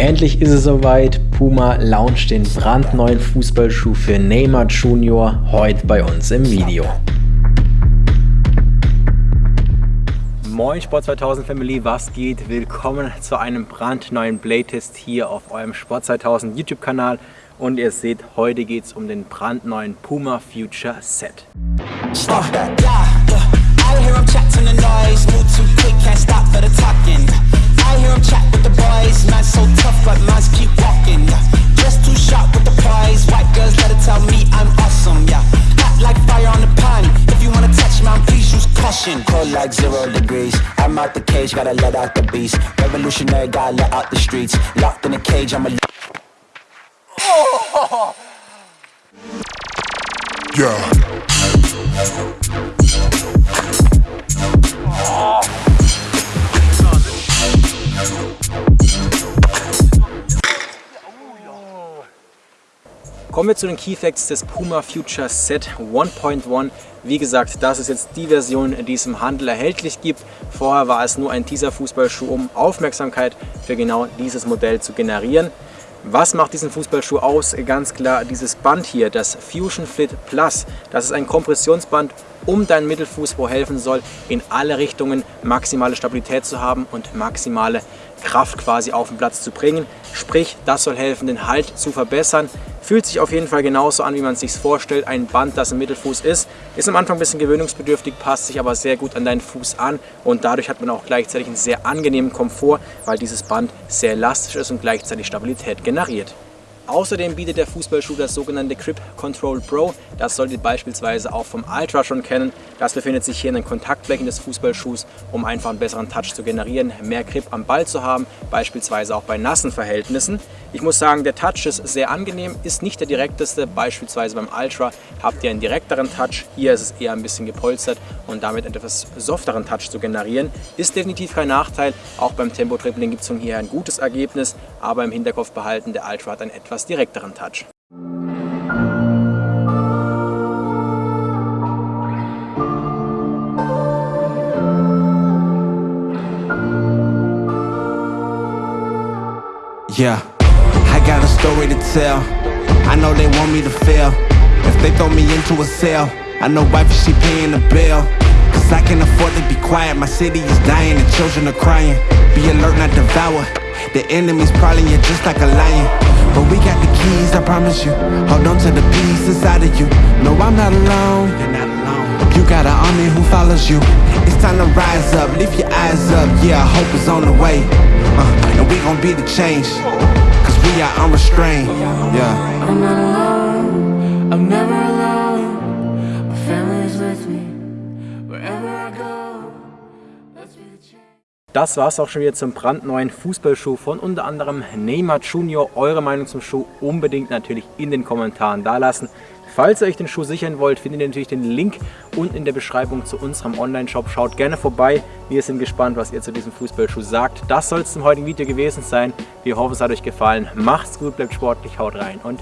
Endlich ist es soweit. Puma launcht den brandneuen Fußballschuh für Neymar Junior heute bei uns im Video. Moin Sport 2000 Family, was geht? Willkommen zu einem brandneuen Playtest hier auf eurem Sport 2000 YouTube Kanal und ihr seht, heute geht es um den brandneuen Puma Future Set. Stop like zero degrees, I'm out the cage, gotta let out the beast. Revolutionary, gotta let out the streets. Locked in a cage, I'm a... Oh! Yeah. Kommen wir zu den Key Facts des Puma Future Set 1.1. Wie gesagt, das ist jetzt die Version, die es im Handel erhältlich gibt. Vorher war es nur ein Teaser-Fußballschuh, um Aufmerksamkeit für genau dieses Modell zu generieren. Was macht diesen Fußballschuh aus? Ganz klar dieses Band hier, das Fusion Fit Plus. Das ist ein Kompressionsband um deinen Mittelfuß, wo helfen soll, in alle Richtungen maximale Stabilität zu haben und maximale Kraft quasi auf den Platz zu bringen. Sprich, das soll helfen, den Halt zu verbessern. Fühlt sich auf jeden Fall genauso an, wie man es sich vorstellt. Ein Band, das im Mittelfuß ist. Ist am Anfang ein bisschen gewöhnungsbedürftig, passt sich aber sehr gut an deinen Fuß an. Und dadurch hat man auch gleichzeitig einen sehr angenehmen Komfort, weil dieses Band sehr elastisch ist und gleichzeitig Stabilität generiert. Außerdem bietet der Fußballschuh das sogenannte Grip Control Pro. Das solltet ihr beispielsweise auch vom Ultra schon kennen. Das befindet sich hier in den Kontaktflächen des Fußballschuhs, um einfach einen besseren Touch zu generieren, mehr Grip am Ball zu haben, beispielsweise auch bei nassen Verhältnissen. Ich muss sagen, der Touch ist sehr angenehm, ist nicht der direkteste. Beispielsweise beim Ultra habt ihr einen direkteren Touch. Hier ist es eher ein bisschen gepolstert und damit etwas softeren Touch zu generieren. Ist definitiv kein Nachteil. Auch beim Tempo-Dribbling gibt es von hier ein gutes Ergebnis, aber im Hinterkopf behalten, der Ultra hat einen etwas direkteren Touch. Yeah, I got a story to tell. I know they want me to fail. If they throw me into a cell, I know wife she paying the bill. Cause I can afford to be quiet. My city is dying and children are crying. Be alert, not devour. The enemy's prowling you just like a lion. But we got the keys, I promise you. Hold on to the peace inside of you. No, I'm not alone. You're not alone. You got an army who follows you. It's time to rise up, lift your eyes up. Yeah, hope is on the way. Uh, And we gon' be the change. Cause we are unrestrained. Yeah Das war es auch schon wieder zum brandneuen Fußballschuh von unter anderem Neymar Junior. Eure Meinung zum Schuh unbedingt natürlich in den Kommentaren dalassen. Falls ihr euch den Schuh sichern wollt, findet ihr natürlich den Link unten in der Beschreibung zu unserem Online-Shop. Schaut gerne vorbei. Wir sind gespannt, was ihr zu diesem Fußballschuh sagt. Das soll es zum heutigen Video gewesen sein. Wir hoffen, es hat euch gefallen. Macht's gut, bleibt sportlich, haut rein und